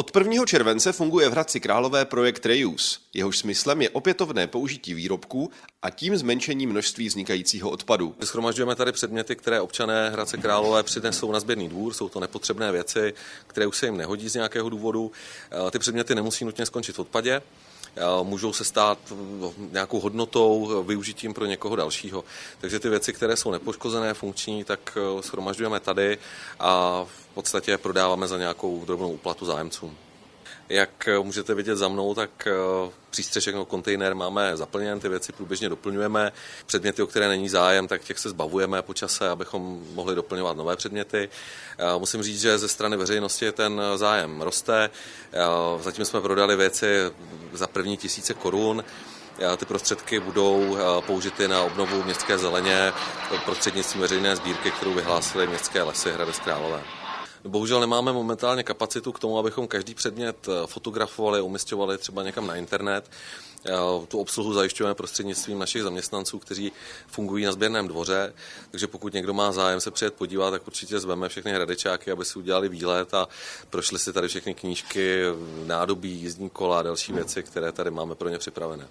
Od 1. července funguje v Hradci Králové projekt Reuse. Jehož smyslem je opětovné použití výrobků a tím zmenšení množství vznikajícího odpadu. Schromažďujeme tady předměty, které občané Hradce Králové přinesou na sběrný dvůr. Jsou to nepotřebné věci, které už se jim nehodí z nějakého důvodu. Ty předměty nemusí nutně skončit v odpadě můžou se stát nějakou hodnotou, využitím pro někoho dalšího. Takže ty věci, které jsou nepoškozené, funkční, tak schromažďujeme tady a v podstatě prodáváme za nějakou drobnou úplatu zájemcům. Jak můžete vidět za mnou, tak eh, přístřešek nebo kontejner máme zaplněn, ty věci průběžně doplňujeme. Předměty, o které není zájem, tak těch se zbavujeme po čase, abychom mohli doplňovat nové předměty. Eh, musím říct, že ze strany veřejnosti ten zájem roste. Eh, zatím jsme prodali věci za první tisíce korun. Ty prostředky budou použity na obnovu městské zeleně prostřednictvím veřejné sbírky, kterou vyhlásily městské lesy Hradec Králové. Bohužel nemáme momentálně kapacitu k tomu, abychom každý předmět eh, fotografovali, umistovali třeba někam na internet. Eh, tu obsluhu zajišťujeme prostřednictvím našich zaměstnanců, kteří fungují na sběrném dvoře, takže pokud někdo má zájem se přijet podívat, tak určitě zveme všechny hradečáky, aby si udělali výlet a prošli si tady všechny knížky, nádobí, jízdní kola a další věci, které tady máme pro ně připravené.